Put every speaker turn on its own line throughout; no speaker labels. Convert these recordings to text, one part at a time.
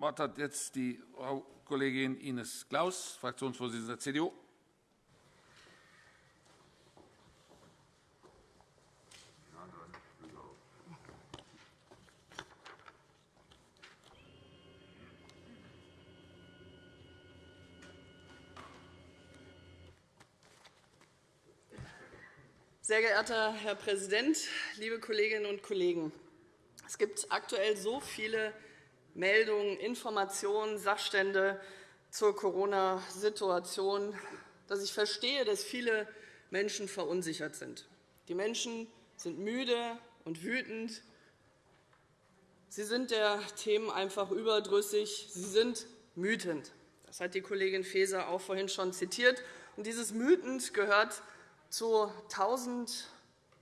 Wort hat jetzt die Frau Kollegin Ines Claus, Fraktionsvorsitzende der CDU.
Sehr geehrter Herr Präsident, liebe Kolleginnen und Kollegen! Es gibt aktuell so viele Meldungen, Informationen, Sachstände zur Corona-Situation, dass ich verstehe, dass viele Menschen verunsichert sind. Die Menschen sind müde und wütend. Sie sind der Themen einfach überdrüssig. Sie sind wütend. Das hat die Kollegin Faeser auch vorhin schon zitiert. Und dieses Wütend gehört zu tausend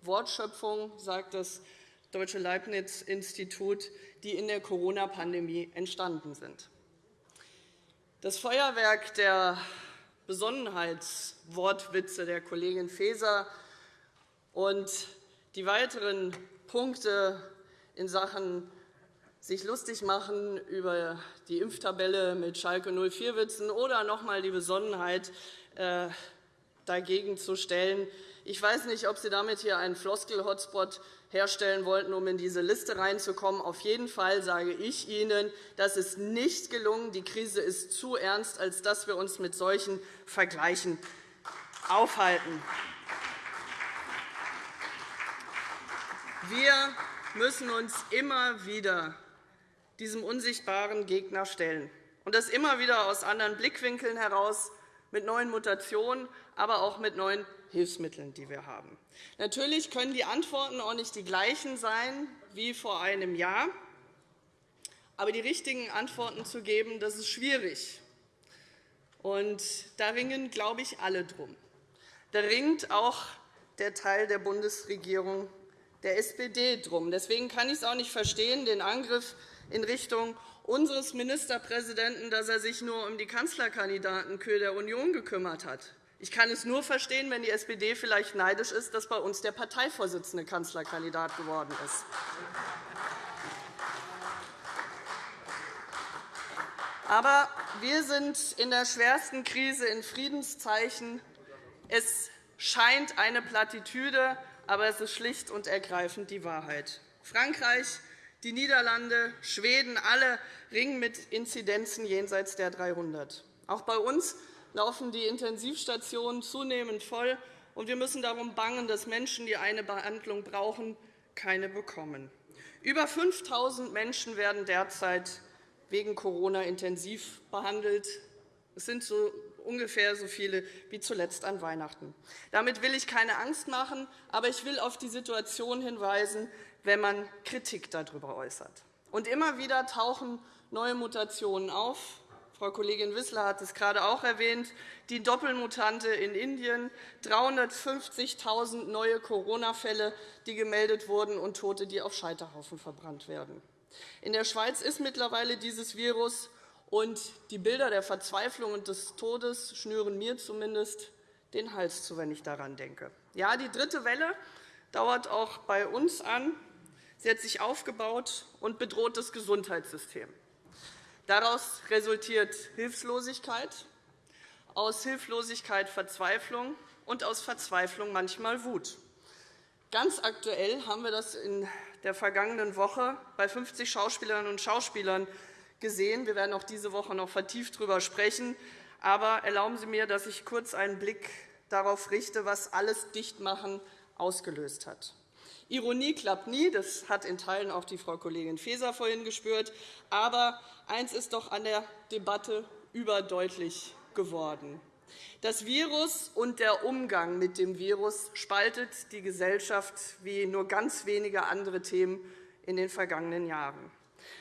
Wortschöpfungen, sagt das Deutsche Leibniz-Institut, die in der Corona-Pandemie entstanden sind. Das Feuerwerk der Besonnenheitswortwitze der Kollegin Faeser und die weiteren Punkte in Sachen sich lustig machen über die Impftabelle mit Schalke 04-Witzen oder noch einmal die Besonnenheit äh, dagegen zu stellen. Ich weiß nicht, ob Sie damit hier einen Floskel-Hotspot herstellen wollten, um in diese Liste reinzukommen. Auf jeden Fall sage ich Ihnen, das ist nicht gelungen. Die Krise ist zu ernst, als dass wir uns mit solchen Vergleichen aufhalten. Wir müssen uns immer wieder diesem unsichtbaren Gegner stellen, und das immer wieder aus anderen Blickwinkeln heraus, mit neuen Mutationen, aber auch mit neuen Hilfsmitteln, die wir haben. Natürlich können die Antworten auch nicht die gleichen sein wie vor einem Jahr. Aber die richtigen Antworten zu geben, das ist schwierig. Und da ringen, glaube ich, alle drum. Da ringt auch der Teil der Bundesregierung der SPD drum. Deswegen kann ich es auch nicht verstehen, den Angriff in Richtung unseres Ministerpräsidenten, dass er sich nur um die Kanzlerkandidatenkür der Union gekümmert hat. Ich kann es nur verstehen, wenn die SPD vielleicht neidisch ist, dass bei uns der Parteivorsitzende Kanzlerkandidat geworden ist. Aber wir sind in der schwersten Krise in Friedenszeichen. Es scheint eine Plattitüde, aber es ist schlicht und ergreifend die Wahrheit. Frankreich, die Niederlande, Schweden, alle ringen mit Inzidenzen jenseits der 300. Auch bei uns laufen die Intensivstationen zunehmend voll, und wir müssen darum bangen, dass Menschen, die eine Behandlung brauchen, keine bekommen. Über 5.000 Menschen werden derzeit wegen Corona intensiv behandelt. Es sind so ungefähr so viele wie zuletzt an Weihnachten. Damit will ich keine Angst machen, aber ich will auf die Situation hinweisen, wenn man Kritik darüber äußert. Und immer wieder tauchen neue Mutationen auf, Frau Kollegin Wissler hat es gerade auch erwähnt, die Doppelmutante in Indien, 350.000 neue Corona-Fälle, die gemeldet wurden, und Tote, die auf Scheiterhaufen verbrannt werden. In der Schweiz ist mittlerweile dieses Virus, und die Bilder der Verzweiflung und des Todes schnüren mir zumindest den Hals zu, wenn ich daran denke. Ja, die dritte Welle dauert auch bei uns an. Sie hat sich aufgebaut und bedroht das Gesundheitssystem. Daraus resultiert Hilflosigkeit, aus Hilflosigkeit Verzweiflung und aus Verzweiflung manchmal Wut. Ganz aktuell haben wir das in der vergangenen Woche bei 50 Schauspielerinnen und Schauspielern gesehen. Wir werden auch diese Woche noch vertieft darüber sprechen. Aber erlauben Sie mir, dass ich kurz einen Blick darauf richte, was alles Dichtmachen ausgelöst hat. Ironie klappt nie, das hat in Teilen auch die Frau Kollegin Faeser vorhin gespürt. Aber eines ist doch an der Debatte überdeutlich geworden. Das Virus und der Umgang mit dem Virus spaltet die Gesellschaft wie nur ganz wenige andere Themen in den vergangenen Jahren.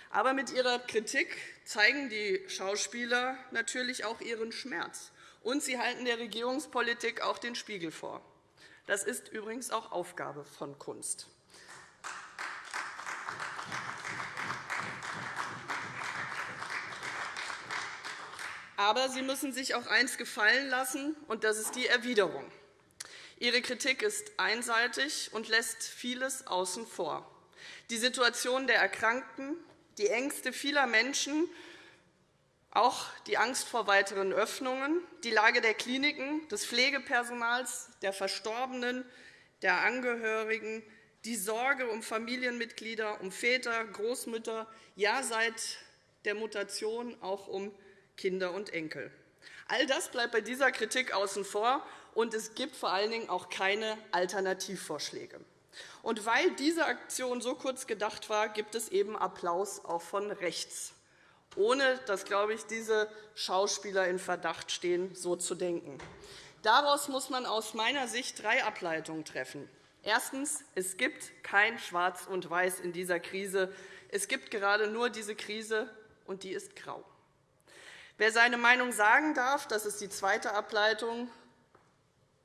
Aber mit ihrer Kritik zeigen die Schauspieler natürlich auch ihren Schmerz. Und sie halten der Regierungspolitik auch den Spiegel vor. Das ist übrigens auch Aufgabe von Kunst. Aber Sie müssen sich auch eines gefallen lassen, und das ist die Erwiderung. Ihre Kritik ist einseitig und lässt vieles außen vor. Die Situation der Erkrankten, die Ängste vieler Menschen Auch die Angst vor weiteren Öffnungen, die Lage der Kliniken, des Pflegepersonals, der Verstorbenen, der Angehörigen, die Sorge um Familienmitglieder, um Väter, Großmütter, ja seit der Mutation auch um Kinder und Enkel. All das bleibt bei dieser Kritik außen vor, und es gibt vor allen Dingen auch keine Alternativvorschläge. Und weil diese Aktion so kurz gedacht war, gibt es eben Applaus auch von rechts, ohne dass, glaube ich, diese Schauspieler in Verdacht stehen, so zu denken. Daraus muss man aus meiner Sicht drei Ableitungen treffen. Erstens. Es gibt kein Schwarz und Weiß in dieser Krise. Es gibt gerade nur diese Krise, und die ist grau. Wer seine Meinung sagen darf, das ist die zweite Ableitung,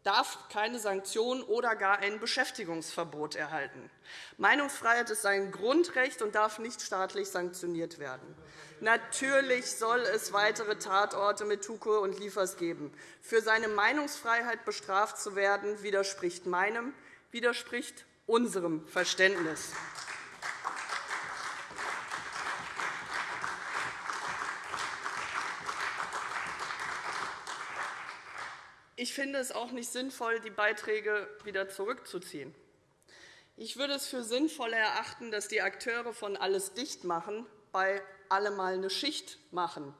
darf keine Sanktionen oder gar ein Beschäftigungsverbot erhalten. Meinungsfreiheit ist ein Grundrecht und darf nicht staatlich sanktioniert werden. Natürlich soll es weitere Tatorte mit Tukur und Liefers geben. Für seine Meinungsfreiheit bestraft zu werden, widerspricht meinem, widerspricht unserem Verständnis. Ich finde es auch nicht sinnvoll, die Beiträge wieder zurückzuziehen. Ich würde es für sinnvoller erachten, dass die Akteure von Alles dicht machen bei alle mal eine Schicht machen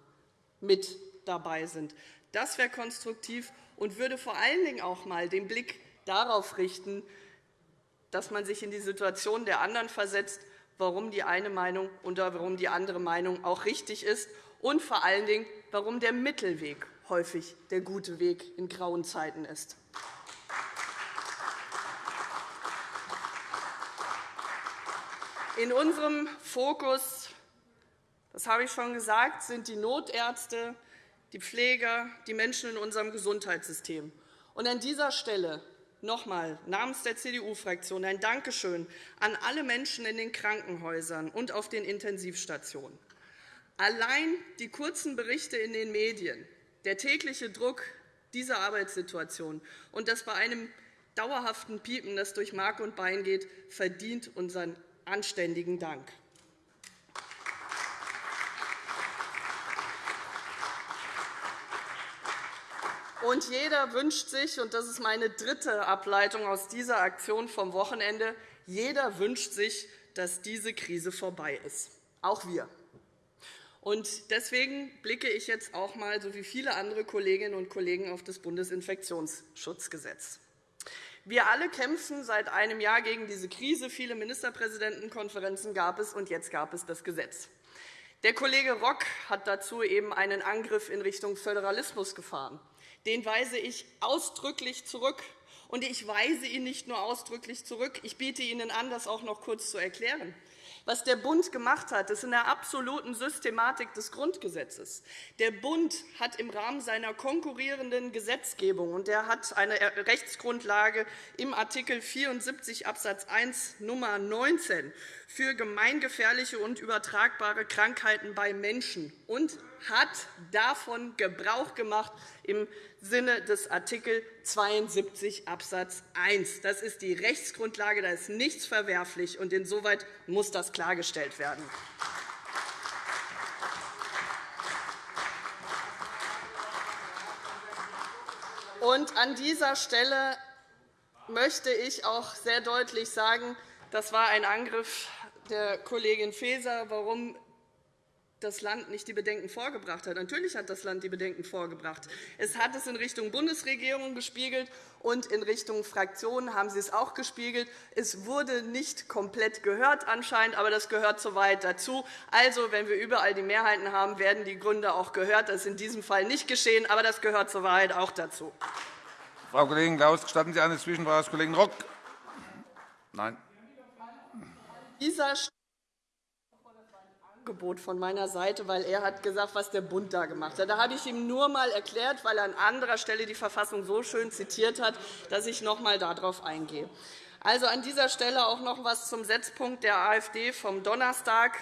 mit dabei sind. Das wäre konstruktiv und würde vor allen Dingen auch einmal den Blick darauf richten, dass man sich in die Situation der anderen versetzt, warum die eine Meinung und warum die andere Meinung auch richtig ist und vor allen Dingen, warum der Mittelweg häufig der gute Weg in grauen Zeiten ist. In unserem Fokus, das habe ich schon gesagt, sind die Notärzte, die Pfleger, die Menschen in unserem Gesundheitssystem. Und an dieser Stelle noch einmal namens der CDU-Fraktion ein Dankeschön an alle Menschen in den Krankenhäusern und auf den Intensivstationen. Allein die kurzen Berichte in den Medien tägliche Druck dieser Arbeitssituation und das bei einem dauerhaften Piepen, das durch Mark und Bein geht, verdient unseren anständigen Dank. Und jeder wünscht sich, und das ist meine dritte Ableitung aus dieser Aktion vom Wochenende, jeder wünscht sich, dass diese Krise vorbei ist. Auch wir. Und deswegen blicke ich jetzt auch einmal, so wie viele andere Kolleginnen und Kollegen, auf das Bundesinfektionsschutzgesetz. Wir alle kämpfen seit einem Jahr gegen diese Krise. Viele Ministerpräsidentenkonferenzen gab es, und jetzt gab es das Gesetz. Der Kollege Rock hat dazu eben einen Angriff in Richtung Föderalismus gefahren. Den weise ich ausdrücklich zurück. Und ich weise ihn nicht nur ausdrücklich zurück, ich biete Ihnen an, das auch noch kurz zu erklären. Was der Bund gemacht hat, ist in der absoluten Systematik des Grundgesetzes. Der Bund hat im Rahmen seiner konkurrierenden Gesetzgebung und er hat eine Rechtsgrundlage im Artikel 74 Abs. 1 Nummer 19 für gemeingefährliche und übertragbare Krankheiten bei Menschen und hat davon Gebrauch gemacht im Sinne des Artikel 72 Abs. 1. Das ist die Rechtsgrundlage, da ist nichts verwerflich, und insoweit muss das klargestellt werden. Und an dieser Stelle möchte ich auch sehr deutlich sagen, das war ein Angriff der Kollegin Faeser, warum das Land nicht die Bedenken vorgebracht hat. Natürlich hat das Land die Bedenken vorgebracht. Es hat es in Richtung Bundesregierung gespiegelt, und in Richtung Fraktionen haben Sie es auch gespiegelt. Es wurde nicht komplett gehört anscheinend, aber das gehört soweit dazu. Also, wenn wir überall die Mehrheiten haben, werden die Gründe auch gehört. Das ist in diesem Fall nicht geschehen, aber das gehört soweit auch dazu.
Frau Kollegin Klaus, gestatten Sie eine Zwischenfrage des Kollegen Rock? Nein.
Angebot von meiner Seite, weil er hat gesagt, was der Bund da gemacht hat. Da habe ich ihm nur einmal erklärt, weil er an anderer Stelle die Verfassung so schön zitiert hat, dass ich noch einmal darauf eingehe. Also an dieser Stelle auch noch etwas zum Setzpunkt der AfD vom Donnerstag.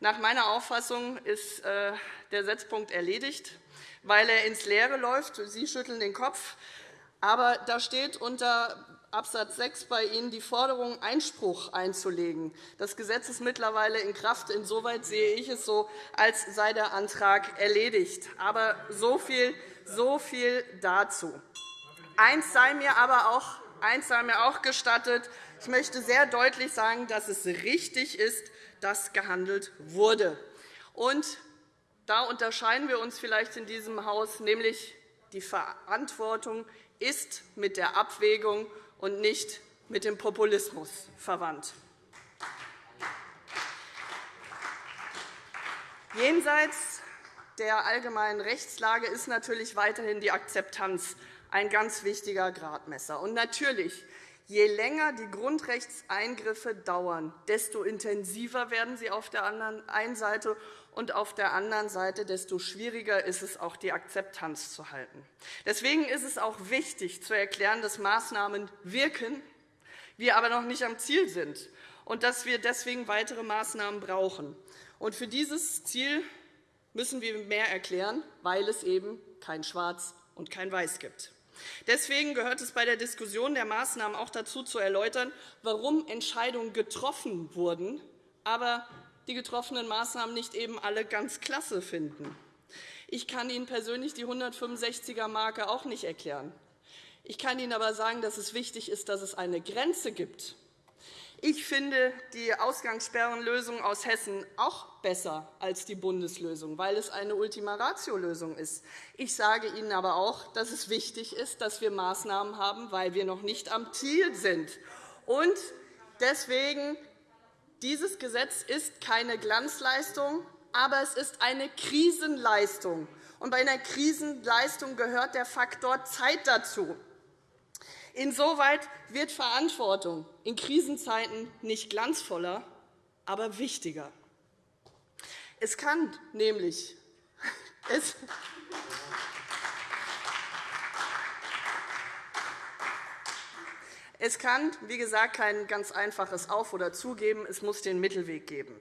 Nach meiner Auffassung ist äh, der Setzpunkt erledigt, weil er ins Leere läuft. Sie schütteln den Kopf. Aber da steht unter Abs. 6 bei Ihnen die Forderung, Einspruch einzulegen. Das Gesetz ist mittlerweile in Kraft. Insoweit sehe ich es so, als sei der Antrag erledigt. Aber so viel, so viel dazu. Eins sei mir aber auch, eins sei mir auch gestattet. Ich möchte sehr deutlich sagen, dass es richtig ist, dass gehandelt wurde. Und da unterscheiden wir uns vielleicht in diesem Haus, nämlich die Verantwortung ist mit der Abwägung und nicht mit dem Populismus verwandt. Jenseits der allgemeinen Rechtslage ist natürlich weiterhin die Akzeptanz ein ganz wichtiger Gradmesser. Und natürlich, je länger die Grundrechtseingriffe dauern, desto intensiver werden sie auf der einen Seite und auf der anderen Seite, desto schwieriger ist es, auch die Akzeptanz zu halten. Deswegen ist es auch wichtig, zu erklären, dass Maßnahmen wirken, wir aber noch nicht am Ziel sind und dass wir deswegen weitere Maßnahmen brauchen. Und für dieses Ziel müssen wir mehr erklären, weil es eben kein Schwarz und kein Weiß gibt. Deswegen gehört es bei der Diskussion der Maßnahmen auch dazu, zu erläutern, warum Entscheidungen getroffen wurden, aber die getroffenen Maßnahmen nicht eben alle ganz klasse finden. Ich kann Ihnen persönlich die 165er-Marke auch nicht erklären. Ich kann Ihnen aber sagen, dass es wichtig ist, dass es eine Grenze gibt. Ich finde die Ausgangssperrenlösung aus Hessen auch besser als die Bundeslösung, weil es eine Ultima-Ratio-Lösung ist. Ich sage Ihnen aber auch, dass es wichtig ist, dass wir Maßnahmen haben, weil wir noch nicht am Ziel sind. Und deswegen dieses Gesetz ist keine Glanzleistung, aber es ist eine Krisenleistung. Und bei einer Krisenleistung gehört der Faktor Zeit dazu. Insoweit wird Verantwortung in Krisenzeiten nicht glanzvoller, aber wichtiger. Es kann nämlich es Es kann, wie gesagt, kein ganz einfaches Auf- oder Zugeben. Es muss den Mittelweg geben.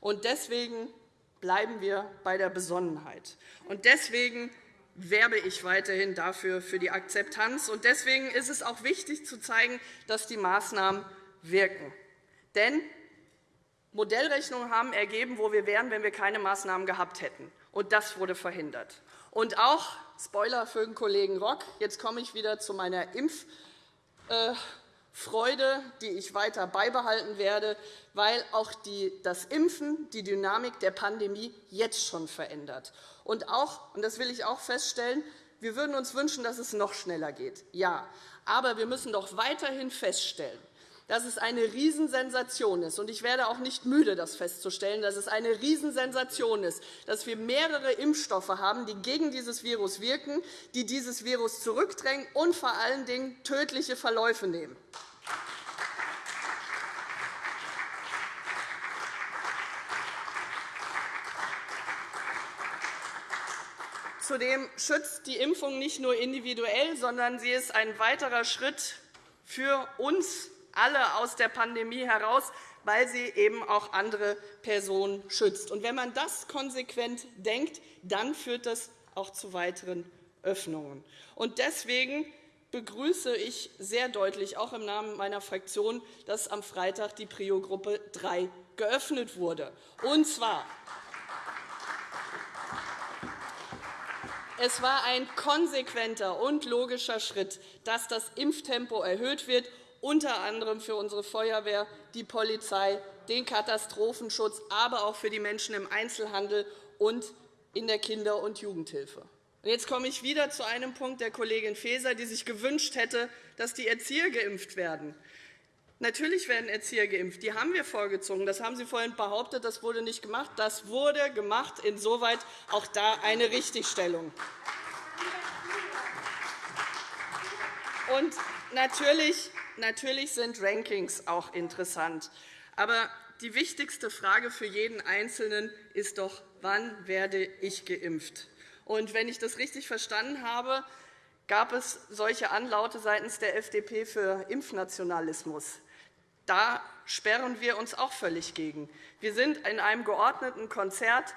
Und deswegen bleiben wir bei der Besonnenheit. Und deswegen werbe ich weiterhin dafür für die Akzeptanz. Und deswegen ist es auch wichtig, zu zeigen, dass die Maßnahmen wirken. Denn Modellrechnungen haben ergeben, wo wir wären, wenn wir keine Maßnahmen gehabt hätten. Und das wurde verhindert. Und auch, Spoiler für den Kollegen Rock, jetzt komme ich wieder zu meiner Impf- Freude, die ich weiter beibehalten werde, weil auch die, das Impfen die Dynamik der Pandemie jetzt schon verändert. Und auch, und das will ich auch feststellen, wir würden uns wünschen, dass es noch schneller geht. Ja, aber wir müssen doch weiterhin feststellen, dass es eine Riesensensation ist. Und ich werde auch nicht müde, das festzustellen, dass es eine Riesensensation ist, dass wir mehrere Impfstoffe haben, die gegen dieses Virus wirken, die dieses Virus zurückdrängen und vor allen Dingen tödliche Verläufe nehmen. Zudem schützt die Impfung nicht nur individuell, sondern sie ist ein weiterer Schritt für uns alle aus der Pandemie heraus, weil sie eben auch andere Personen schützt. Und wenn man das konsequent denkt, dann führt das auch zu weiteren Öffnungen. Und deswegen begrüße ich sehr deutlich, auch im Namen meiner Fraktion, dass am Freitag die Prio-Gruppe 3 geöffnet wurde. Und zwar Es war ein konsequenter und logischer Schritt, dass das Impftempo erhöht wird unter anderem für unsere Feuerwehr, die Polizei, den Katastrophenschutz, aber auch für die Menschen im Einzelhandel und in der Kinder- und Jugendhilfe. Jetzt komme ich wieder zu einem Punkt der Kollegin Faeser, die sich gewünscht hätte, dass die Erzieher geimpft werden. Natürlich werden Erzieher geimpft. Die haben wir vorgezogen. Das haben Sie vorhin behauptet. Das wurde nicht gemacht. Das wurde gemacht. Insoweit auch da eine Richtigstellung. Und natürlich Natürlich sind Rankings auch interessant. Aber die wichtigste Frage für jeden Einzelnen ist doch, wann werde ich geimpft? Und wenn ich das richtig verstanden habe, gab es solche Anlaute seitens der FDP für Impfnationalismus. Da sperren wir uns auch völlig gegen. Wir sind in einem geordneten Konzert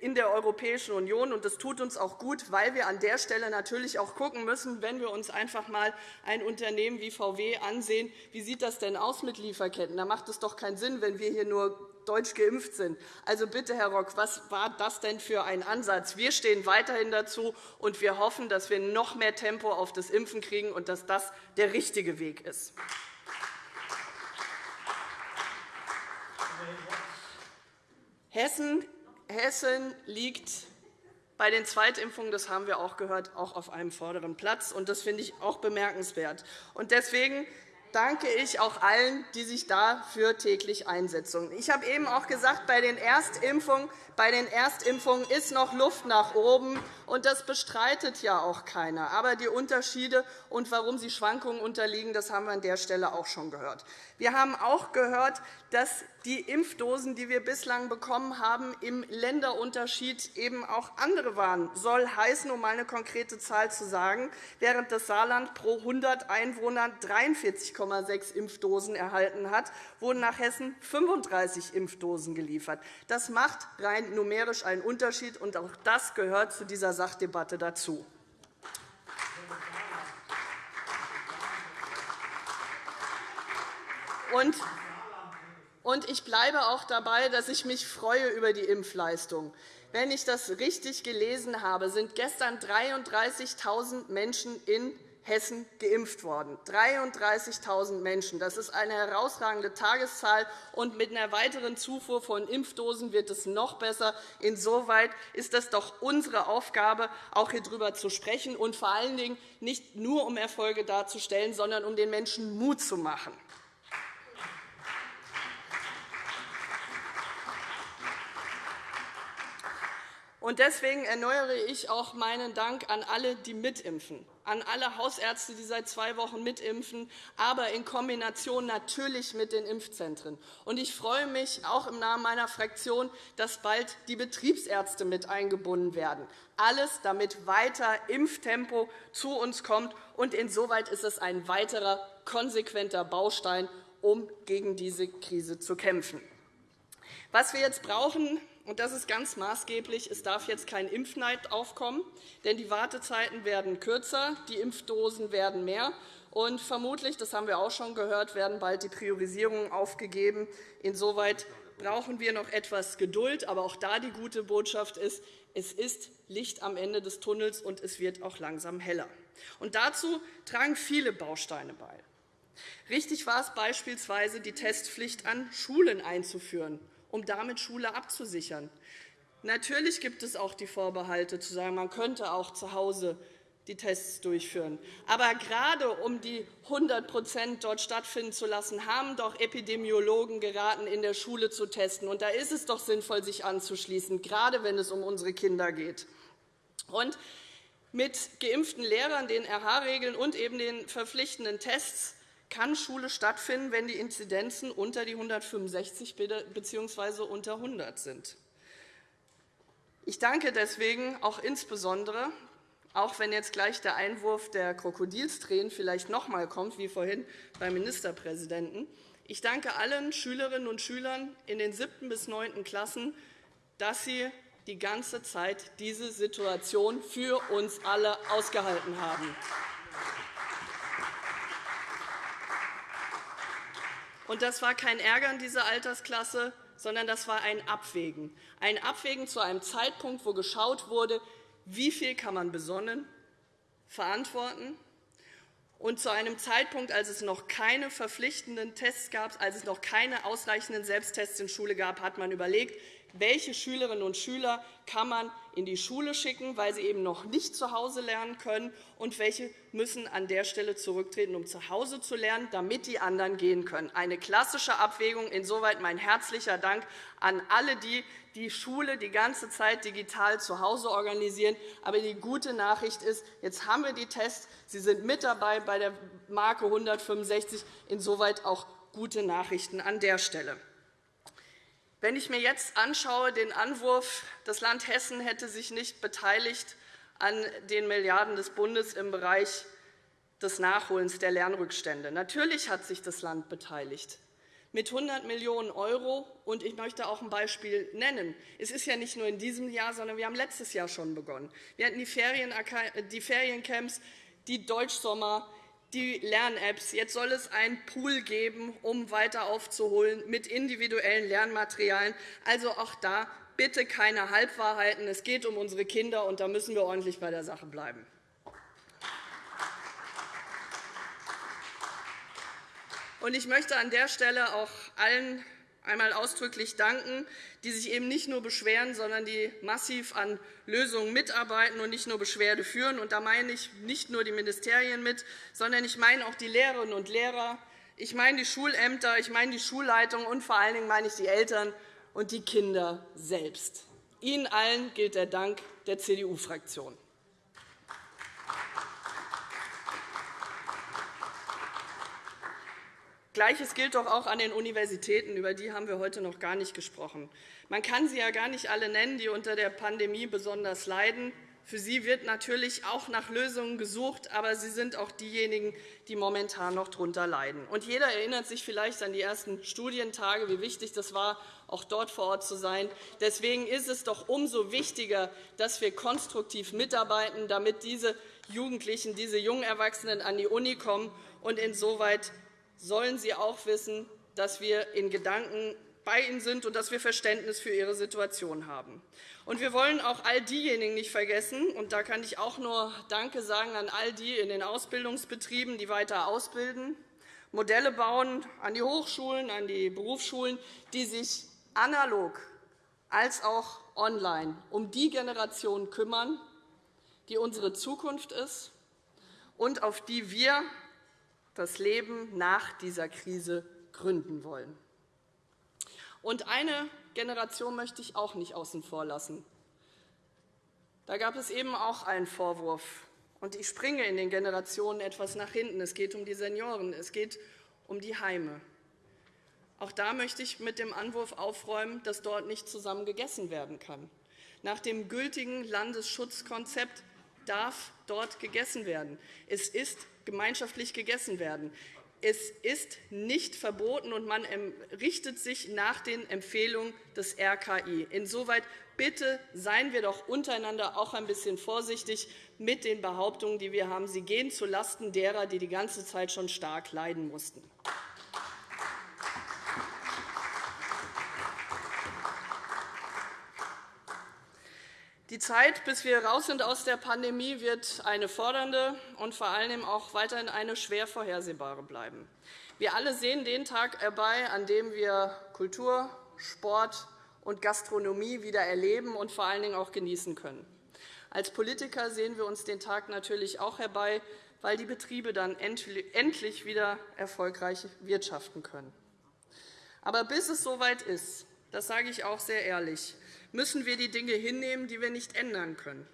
in der Europäischen Union. Und das tut uns auch gut, weil wir an der Stelle natürlich auch schauen müssen, wenn wir uns einfach einmal ein Unternehmen wie VW ansehen, wie sieht das denn aus mit Lieferketten? Da macht es doch keinen Sinn, wenn wir hier nur deutsch geimpft sind. Also bitte, Herr Rock, was war das denn für ein Ansatz? Wir stehen weiterhin dazu, und wir hoffen, dass wir noch mehr Tempo auf das Impfen kriegen und dass das der richtige Weg ist. Hessen Hessen liegt bei den Zweitimpfungen, das haben wir auch gehört, auch auf einem vorderen Platz. Und das finde ich auch bemerkenswert. Und deswegen danke ich auch allen, die sich dafür täglich einsetzen. Ich habe eben auch gesagt, bei den Erstimpfungen bei den Erstimpfungen ist noch Luft nach oben, und das bestreitet ja auch keiner. Aber die Unterschiede und warum sie Schwankungen unterliegen, das haben wir an der Stelle auch schon gehört. Wir haben auch gehört, dass die Impfdosen, die wir bislang bekommen haben, im Länderunterschied eben auch andere waren. Soll heißen, um eine konkrete Zahl zu sagen, während das Saarland pro 100 Einwohner 43,6 Impfdosen erhalten hat, wurden nach Hessen 35 Impfdosen geliefert. Das macht rein numerisch einen Unterschied, und auch das gehört zu dieser Sachdebatte dazu. Und ich bleibe auch dabei, dass ich mich freue über die Impfleistung. Wenn ich das richtig gelesen habe, sind gestern 33.000 Menschen in Hessen geimpft worden. 33.000 Menschen. Das ist eine herausragende Tageszahl. Und mit einer weiteren Zufuhr von Impfdosen wird es noch besser. Insoweit ist es doch unsere Aufgabe, auch hier darüber zu sprechen und vor allen Dingen nicht nur um Erfolge darzustellen, sondern um den Menschen Mut zu machen. Deswegen erneuere ich auch meinen Dank an alle, die mitimpfen an alle Hausärzte, die seit zwei Wochen mitimpfen, aber in Kombination natürlich mit den Impfzentren. Ich freue mich auch im Namen meiner Fraktion, dass bald die Betriebsärzte mit eingebunden werden. Alles, damit weiter Impftempo zu uns kommt. Und insoweit ist es ein weiterer konsequenter Baustein, um gegen diese Krise zu kämpfen. Was wir jetzt brauchen, und das ist ganz maßgeblich. Es darf jetzt kein Impfneid aufkommen, denn die Wartezeiten werden kürzer, die Impfdosen werden mehr. Und vermutlich, das haben wir auch schon gehört, werden bald die Priorisierungen aufgegeben. Insoweit brauchen wir noch etwas Geduld. Aber auch da die gute Botschaft ist, es ist Licht am Ende des Tunnels, und es wird auch langsam heller. Und dazu tragen viele Bausteine bei. Richtig war es beispielsweise, die Testpflicht an Schulen einzuführen um damit Schule abzusichern. Natürlich gibt es auch die Vorbehalte, zu sagen, man könnte auch zu Hause die Tests durchführen. Aber gerade um die 100% dort stattfinden zu lassen, haben doch Epidemiologen geraten, in der Schule zu testen. Und da ist es doch sinnvoll, sich anzuschließen, gerade wenn es um unsere Kinder geht. Und mit geimpften Lehrern, den RH-Regeln und eben den verpflichtenden Tests kann Schule stattfinden, wenn die Inzidenzen unter die 165 bzw. unter 100 sind. Ich danke deswegen auch insbesondere, auch wenn jetzt gleich der Einwurf der Krokodilstränen vielleicht noch einmal kommt, wie vorhin beim Ministerpräsidenten, ich danke allen Schülerinnen und Schülern in den siebten bis neunten Klassen, dass sie die ganze Zeit diese Situation für uns alle ausgehalten haben. Und das war kein Ärgern dieser Altersklasse, sondern das war ein Abwägen. Ein Abwägen zu einem Zeitpunkt, wo geschaut wurde, wie viel kann man besonnen verantworten und zu einem Zeitpunkt, als es noch keine verpflichtenden Tests gab, als es noch keine ausreichenden Selbsttests in Schule gab, hat man überlegt, welche Schülerinnen und Schüler kann man in die Schule schicken, weil sie eben noch nicht zu Hause lernen können, und welche müssen an der Stelle zurücktreten, um zu Hause zu lernen, damit die anderen gehen können. Eine klassische Abwägung. Insoweit mein herzlicher Dank an alle, die die Schule die ganze Zeit digital zu Hause organisieren. Aber die gute Nachricht ist, jetzt haben wir die Tests. Sie sind mit dabei bei der Marke 165. Insoweit auch gute Nachrichten an der Stelle. Wenn ich mir jetzt anschaue, den Anwurf, das Land Hessen hätte sich nicht beteiligt an den Milliarden des Bundes im Bereich des Nachholens der Lernrückstände. Natürlich hat sich das Land beteiligt mit 100 Millionen €. Und ich möchte auch ein Beispiel nennen. Es ist ja nicht nur in diesem Jahr, sondern wir haben letztes Jahr schon begonnen. Wir hatten die, Feriencamps, die Deutschsommer, die Lern-Apps. Jetzt soll es einen Pool geben, um weiter aufzuholen mit individuellen Lernmaterialien. Also auch da bitte keine Halbwahrheiten. Es geht um unsere Kinder, und da müssen wir ordentlich bei der Sache bleiben. Ich möchte an der Stelle auch allen einmal ausdrücklich danken, die sich eben nicht nur beschweren, sondern die massiv an Lösungen mitarbeiten und nicht nur Beschwerde führen. Und da meine ich nicht nur die Ministerien mit, sondern ich meine auch die Lehrerinnen und Lehrer, ich meine die Schulämter, ich meine die Schulleitung und vor allen Dingen meine ich die Eltern und die Kinder selbst. Ihnen allen gilt der Dank der CDU-Fraktion. Gleiches gilt doch auch an den Universitäten. Über die haben wir heute noch gar nicht gesprochen. Man kann sie ja gar nicht alle nennen, die unter der Pandemie besonders leiden. Für sie wird natürlich auch nach Lösungen gesucht, aber sie sind auch diejenigen, die momentan noch darunter leiden. Und jeder erinnert sich vielleicht an die ersten Studientage, wie wichtig das war, auch dort vor Ort zu sein. Deswegen ist es doch umso wichtiger, dass wir konstruktiv mitarbeiten, damit diese Jugendlichen, diese jungen Erwachsenen an die Uni kommen und insoweit sollen sie auch wissen, dass wir in Gedanken bei ihnen sind und dass wir Verständnis für ihre Situation haben. Und wir wollen auch all diejenigen nicht vergessen, und da kann ich auch nur Danke sagen an all die in den Ausbildungsbetrieben, die weiter ausbilden, Modelle bauen an die Hochschulen, an die Berufsschulen, die sich analog als auch online um die Generation kümmern, die unsere Zukunft ist und auf die wir das Leben nach dieser Krise gründen wollen. Und eine Generation möchte ich auch nicht außen vor lassen. Da gab es eben auch einen Vorwurf. Und ich springe in den Generationen etwas nach hinten. Es geht um die Senioren, es geht um die Heime. Auch da möchte ich mit dem Anwurf aufräumen, dass dort nicht zusammen gegessen werden kann. Nach dem gültigen Landesschutzkonzept darf dort gegessen werden. Es ist gemeinschaftlich gegessen werden. Es ist nicht verboten, und man richtet sich nach den Empfehlungen des RKI. Insoweit bitte seien wir doch untereinander auch ein bisschen vorsichtig mit den Behauptungen, die wir haben. Sie gehen zulasten derer, die die ganze Zeit schon stark leiden mussten. Die Zeit, bis wir raus sind aus der Pandemie, wird eine fordernde und vor allem auch weiterhin eine schwer vorhersehbare bleiben. Wir alle sehen den Tag herbei, an dem wir Kultur, Sport und Gastronomie wieder erleben und vor allen Dingen auch genießen können. Als Politiker sehen wir uns den Tag natürlich auch herbei, weil die Betriebe dann endlich wieder erfolgreich wirtschaften können. Aber bis es soweit ist, das sage ich auch sehr ehrlich, müssen wir die Dinge hinnehmen, die wir nicht ändern können.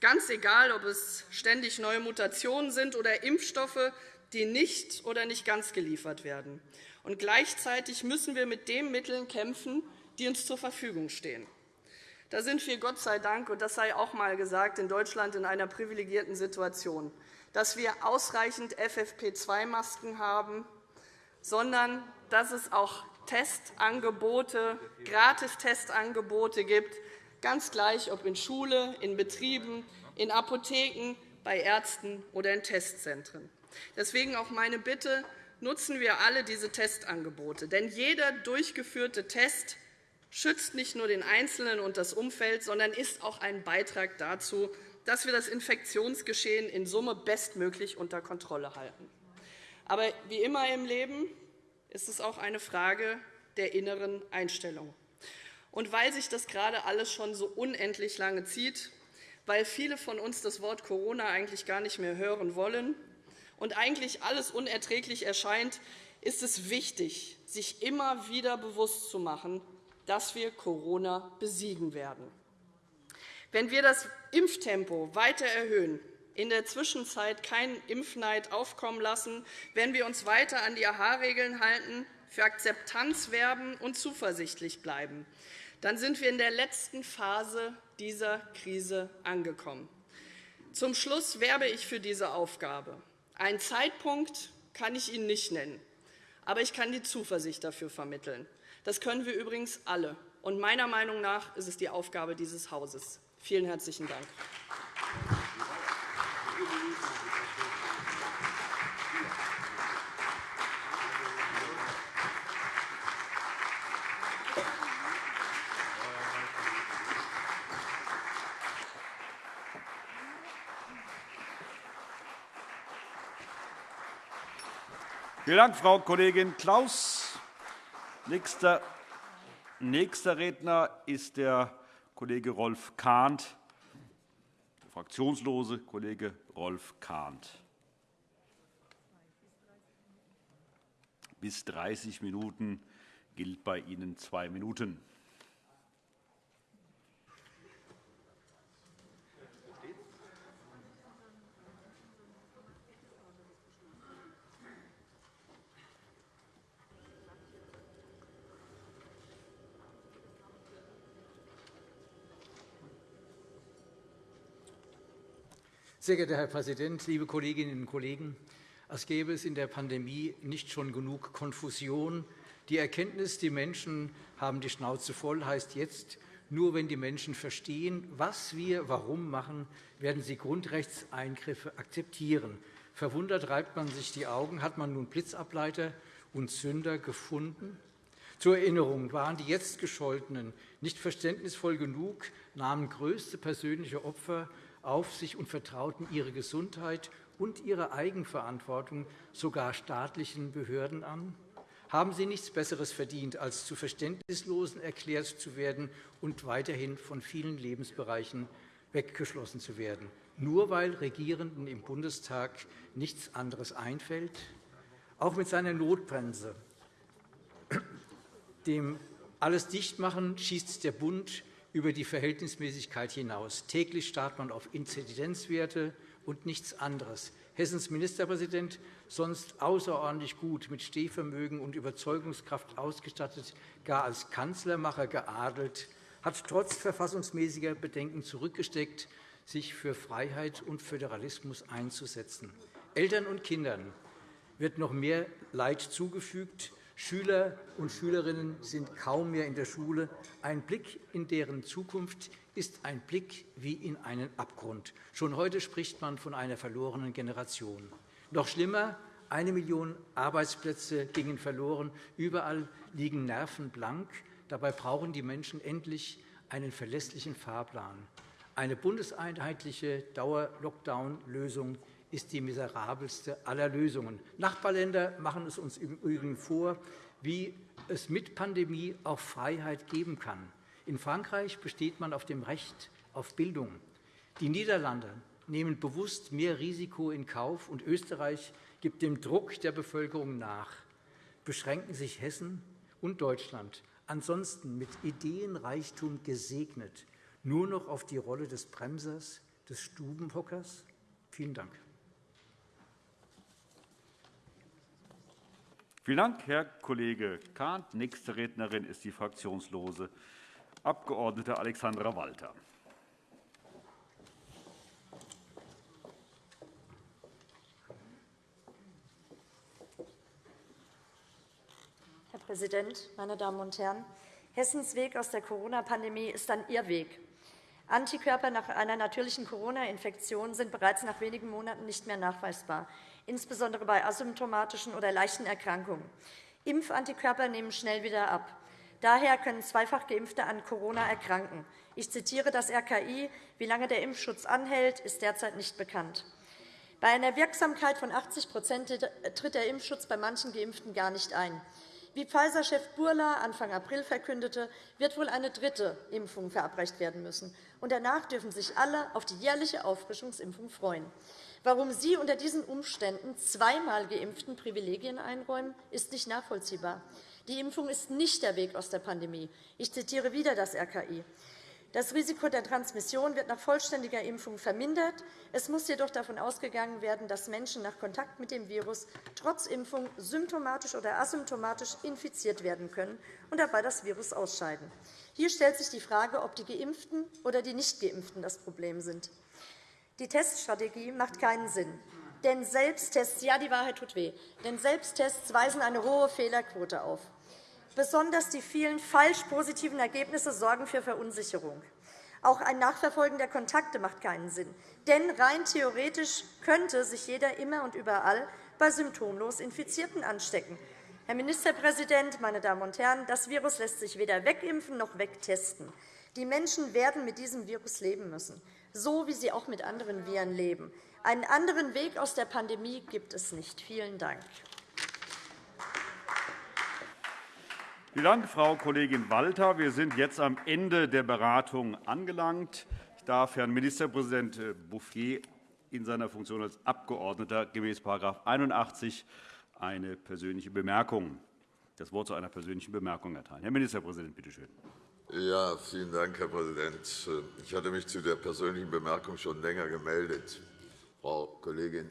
Ganz egal, ob es ständig neue Mutationen sind oder Impfstoffe, die nicht oder nicht ganz geliefert werden. Und gleichzeitig müssen wir mit den Mitteln kämpfen, die uns zur Verfügung stehen. Da sind wir Gott sei Dank, und das sei auch einmal gesagt, in Deutschland in einer privilegierten Situation, dass wir ausreichend FFP2-Masken haben, sondern dass es auch Testangebote, Gratistestangebote gibt, ganz gleich, ob in Schule, in Betrieben, in Apotheken, bei Ärzten oder in Testzentren. Deswegen auch meine Bitte, nutzen wir alle diese Testangebote. Denn jeder durchgeführte Test schützt nicht nur den Einzelnen und das Umfeld, sondern ist auch ein Beitrag dazu, dass wir das Infektionsgeschehen in Summe bestmöglich unter Kontrolle halten. Aber wie immer im Leben ist es auch eine Frage der inneren Einstellung. Und weil sich das gerade alles schon so unendlich lange zieht, weil viele von uns das Wort Corona eigentlich gar nicht mehr hören wollen und eigentlich alles unerträglich erscheint, ist es wichtig, sich immer wieder bewusst zu machen, dass wir Corona besiegen werden. Wenn wir das Impftempo weiter erhöhen, in der Zwischenzeit keinen Impfneid aufkommen lassen, wenn wir uns weiter an die AHA-Regeln halten, für Akzeptanz werben und zuversichtlich bleiben, dann sind wir in der letzten Phase dieser Krise angekommen. Zum Schluss werbe ich für diese Aufgabe. Einen Zeitpunkt kann ich Ihnen nicht nennen. Aber ich kann die Zuversicht dafür vermitteln. Das können wir übrigens alle. Und meiner Meinung nach ist es die Aufgabe dieses Hauses. Vielen herzlichen Dank.
Vielen Dank, Frau Kollegin Klaus. Nächster, Redner ist der Kollege Rolf Kahnt, fraktionslose Kollege Rolf Kahnt. Bis 30 Minuten gilt bei Ihnen zwei Minuten.
Sehr geehrter Herr Präsident, liebe Kolleginnen und Kollegen! Als gäbe es in der Pandemie nicht schon genug Konfusion. Die Erkenntnis, die Menschen haben die Schnauze voll, heißt jetzt, nur wenn die Menschen verstehen, was wir warum machen, werden sie Grundrechtseingriffe akzeptieren. Verwundert reibt man sich die Augen. Hat man nun Blitzableiter und Sünder gefunden? Zur Erinnerung waren die jetzt Gescholtenen nicht verständnisvoll genug, nahmen größte persönliche Opfer auf sich und vertrauten ihre Gesundheit und ihre Eigenverantwortung sogar staatlichen Behörden an? Haben sie nichts Besseres verdient, als zu Verständnislosen erklärt zu werden und weiterhin von vielen Lebensbereichen weggeschlossen zu werden, nur weil Regierenden im Bundestag nichts anderes einfällt? Auch mit seiner Notbremse, dem alles Dichtmachen, schießt der Bund über die Verhältnismäßigkeit hinaus. Täglich starrt man auf Inzidenzwerte und nichts anderes. Hessens Ministerpräsident, sonst außerordentlich gut mit Stehvermögen und Überzeugungskraft ausgestattet, gar als Kanzlermacher geadelt, hat trotz verfassungsmäßiger Bedenken zurückgesteckt, sich für Freiheit und Föderalismus einzusetzen. Eltern und Kindern wird noch mehr Leid zugefügt. Schüler und Schülerinnen sind kaum mehr in der Schule. Ein Blick in deren Zukunft ist ein Blick wie in einen Abgrund. Schon heute spricht man von einer verlorenen Generation. Noch schlimmer, eine Million Arbeitsplätze gingen verloren. Überall liegen Nerven blank. Dabei brauchen die Menschen endlich einen verlässlichen Fahrplan. Eine bundeseinheitliche Dauer-Lockdown-Lösung ist die miserabelste aller Lösungen. Nachbarländer machen es uns im Übrigen vor, wie es mit Pandemie auch Freiheit geben kann. In Frankreich besteht man auf dem Recht auf Bildung. Die Niederlande nehmen bewusst mehr Risiko in Kauf, und Österreich gibt dem Druck der Bevölkerung nach. Beschränken sich Hessen und Deutschland, ansonsten mit Ideenreichtum gesegnet, nur noch auf die Rolle des Bremsers, des Stubenhockers? Vielen Dank.
Vielen Dank, Herr Kollege Kahnt. Nächste Rednerin ist die fraktionslose Abg. Alexandra Walter.
Herr Präsident, meine Damen und Herren! Hessens Weg aus der Corona-Pandemie ist ein Irrweg. Antikörper nach einer natürlichen Corona-Infektion sind bereits nach wenigen Monaten nicht mehr nachweisbar insbesondere bei asymptomatischen oder leichten Erkrankungen. Impfantikörper nehmen schnell wieder ab. Daher können zweifach Geimpfte an Corona erkranken. Ich zitiere das RKI. Wie lange der Impfschutz anhält, ist derzeit nicht bekannt. Bei einer Wirksamkeit von 80% tritt der Impfschutz bei manchen Geimpften gar nicht ein. Wie Pfizer-Chef Burla Anfang April verkündete, wird wohl eine dritte Impfung verabreicht werden müssen. Und danach dürfen sich alle auf die jährliche Auffrischungsimpfung freuen. Warum Sie unter diesen Umständen zweimal Geimpften Privilegien einräumen, ist nicht nachvollziehbar. Die Impfung ist nicht der Weg aus der Pandemie. Ich zitiere wieder das RKI. Das Risiko der Transmission wird nach vollständiger Impfung vermindert. Es muss jedoch davon ausgegangen werden, dass Menschen nach Kontakt mit dem Virus trotz Impfung symptomatisch oder asymptomatisch infiziert werden können und dabei das Virus ausscheiden. Hier stellt sich die Frage, ob die Geimpften oder die Nichtgeimpften das Problem sind. Die Teststrategie macht keinen Sinn. Denn Selbsttests, ja, die Wahrheit tut weh, denn Selbsttests weisen eine hohe Fehlerquote auf. Besonders die vielen falsch positiven Ergebnisse sorgen für Verunsicherung. Auch ein Nachverfolgen der Kontakte macht keinen Sinn. Denn rein theoretisch könnte sich jeder immer und überall bei symptomlos Infizierten anstecken. Herr Ministerpräsident, meine Damen und Herren, das Virus lässt sich weder wegimpfen noch wegtesten. Die Menschen werden mit diesem Virus leben müssen, so wie sie auch mit anderen Viren leben. Einen anderen Weg aus der Pandemie gibt es nicht. Vielen Dank.
Vielen Dank, Frau Kollegin Walter. Wir sind jetzt am Ende der Beratung angelangt. Ich darf Herrn Ministerpräsident Bouffier in seiner Funktion als Abgeordneter gemäß § 81 eine persönliche Bemerkung, das Wort zu einer persönlichen Bemerkung erteilen. Herr Ministerpräsident, bitte schön.
Ja, vielen Dank, Herr Präsident. Ich hatte mich zu der persönlichen Bemerkung schon länger gemeldet. Frau Kollegin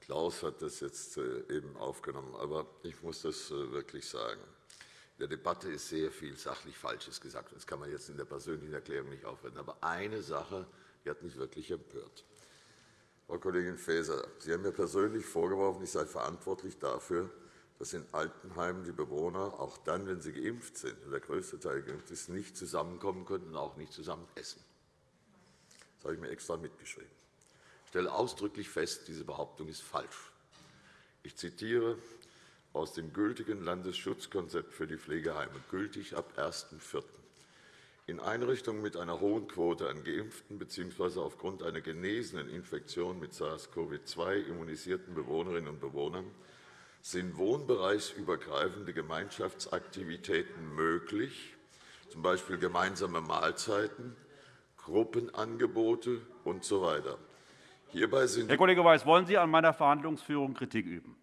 Klaus hat das jetzt äh, eben aufgenommen. Aber ich muss das äh, wirklich sagen. In der Debatte ist sehr viel sachlich Falsches gesagt. Das kann man jetzt in der persönlichen Erklärung nicht aufwenden. Aber eine Sache die hat mich wirklich empört. Frau Kollegin Faeser, Sie haben mir persönlich vorgeworfen, ich sei verantwortlich dafür, dass in Altenheimen die Bewohner auch dann, wenn sie geimpft sind, und der größte Teil geimpft ist, nicht zusammenkommen können und auch nicht zusammen essen. Das habe ich mir extra mitgeschrieben. Ich stelle ausdrücklich fest, diese Behauptung ist falsch. Ich zitiere aus dem gültigen Landesschutzkonzept für die Pflegeheime, gültig ab 1.4. In Einrichtungen mit einer hohen Quote an geimpften bzw. aufgrund einer genesenen Infektion mit SARS-CoV-2 immunisierten Bewohnerinnen und Bewohnern sind wohnbereichsübergreifende Gemeinschaftsaktivitäten möglich, z. B. gemeinsame Mahlzeiten, Gruppenangebote usw. So Hierbei sind
Herr Kollege Weiß, wollen Sie an meiner Verhandlungsführung Kritik üben?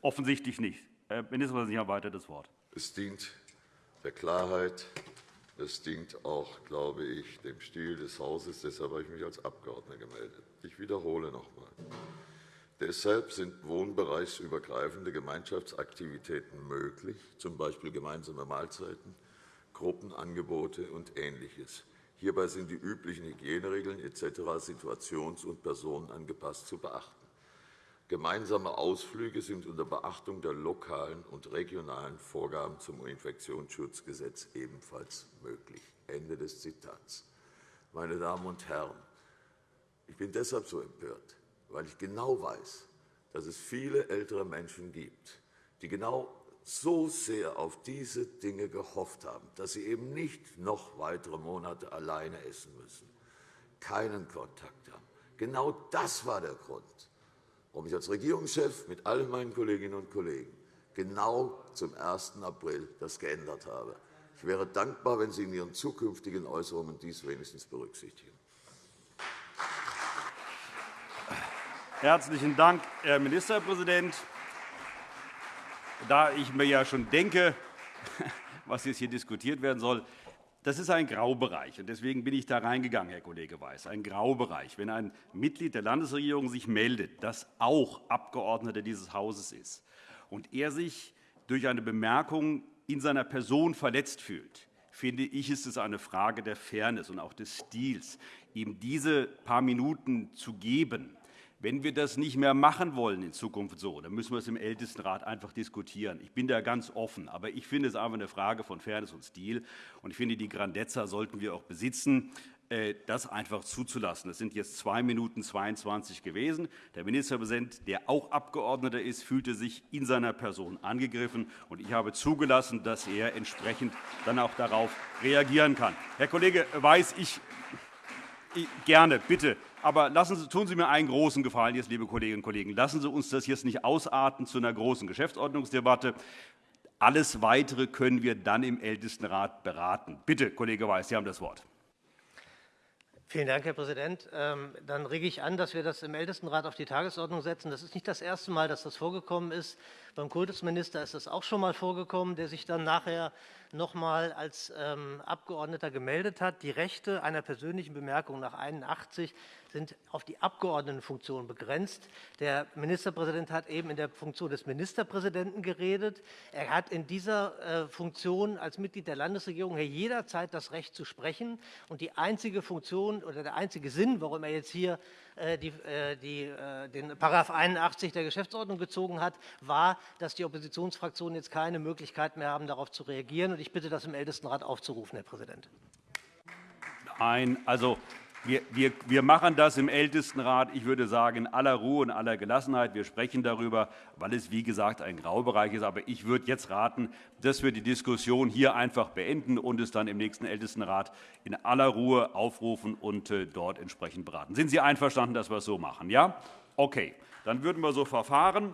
Offensichtlich nicht. Herr Ministerpräsident, Sie haben weiter das Wort.
Es dient der Klarheit. Es dient auch, glaube ich, dem Stil des Hauses. Deshalb habe ich mich als Abgeordneter gemeldet. Ich wiederhole noch einmal. Deshalb sind wohnbereichsübergreifende Gemeinschaftsaktivitäten möglich, z. B. gemeinsame Mahlzeiten, Gruppenangebote und Ähnliches. Hierbei sind die üblichen Hygieneregeln etc. situations- und personenangepasst zu beachten. Gemeinsame Ausflüge sind unter Beachtung der lokalen und regionalen Vorgaben zum Infektionsschutzgesetz ebenfalls möglich. Ende des Zitats. Meine Damen und Herren, ich bin deshalb so empört, weil ich genau weiß, dass es viele ältere Menschen gibt, die genau so sehr auf diese Dinge gehofft haben, dass sie eben nicht noch weitere Monate alleine essen müssen, keinen Kontakt haben. Genau das war der Grund, warum ich als Regierungschef mit allen meinen Kolleginnen und Kollegen genau zum 1. April das geändert habe. Ich wäre dankbar, wenn Sie in Ihren zukünftigen Äußerungen dies wenigstens berücksichtigen.
Herzlichen Dank, Herr Ministerpräsident. Da ich mir ja schon denke, was jetzt hier diskutiert werden soll, das ist ein Graubereich. Deswegen bin ich da reingegangen, Herr Kollege Weiß. Ein Graubereich. Wenn ein Mitglied der Landesregierung sich meldet, das auch Abgeordneter dieses Hauses ist, und er sich durch eine Bemerkung in seiner Person verletzt fühlt, finde ich, ist es eine Frage der Fairness und auch des Stils, ihm diese paar Minuten zu geben, wenn wir das nicht mehr machen wollen in Zukunft so, dann müssen wir es im Ältestenrat einfach diskutieren. Ich bin da ganz offen. Aber ich finde es einfach eine Frage von Fairness und Stil. Und ich finde, die Grandezza sollten wir auch besitzen, äh, das einfach zuzulassen. Es sind jetzt 2 Minuten 22 gewesen. Der Ministerpräsident, der auch Abgeordneter ist, fühlte sich in seiner Person angegriffen. Und ich habe zugelassen, dass er entsprechend dann auch darauf reagieren kann. Herr Kollege Weiß, ich Gerne, bitte. Aber lassen Sie, tun Sie mir einen großen Gefallen, jetzt, liebe Kolleginnen und Kollegen. Lassen Sie uns das jetzt nicht ausarten zu einer großen Geschäftsordnungsdebatte. Alles Weitere können wir dann im Ältestenrat beraten. Bitte, Kollege Weiß, Sie haben das Wort.
Vielen Dank, Herr Präsident. Ähm, dann rege ich an, dass wir das im Ältestenrat auf die Tagesordnung setzen. Das ist nicht das erste Mal, dass das vorgekommen ist. Beim Kultusminister ist das auch schon einmal vorgekommen, der sich dann nachher noch einmal als ähm, Abgeordneter gemeldet hat. Die Rechte einer persönlichen Bemerkung nach 81 sind auf die Abgeordnetenfunktion begrenzt. Der Ministerpräsident hat eben in der Funktion des Ministerpräsidenten geredet. Er hat in dieser äh, Funktion als Mitglied der Landesregierung jederzeit das Recht zu sprechen. Und die einzige Funktion oder der einzige Sinn, warum er jetzt hier äh, die, äh, die, den § 81 der Geschäftsordnung gezogen hat, war, dass die Oppositionsfraktionen jetzt keine Möglichkeit mehr haben, darauf zu reagieren. Und ich bitte, das im Ältestenrat aufzurufen, Herr Präsident.
Nein, also wir, wir, wir, machen das im Ältestenrat, ich würde sagen, in aller Ruhe und aller Gelassenheit. Wir sprechen darüber, weil es, wie gesagt, ein Graubereich ist. Aber ich würde jetzt raten, dass wir die Diskussion hier einfach beenden und es dann im nächsten Ältestenrat in aller Ruhe aufrufen und äh, dort entsprechend beraten. Sind Sie einverstanden, dass wir es so machen? Ja? Okay, dann würden wir so verfahren.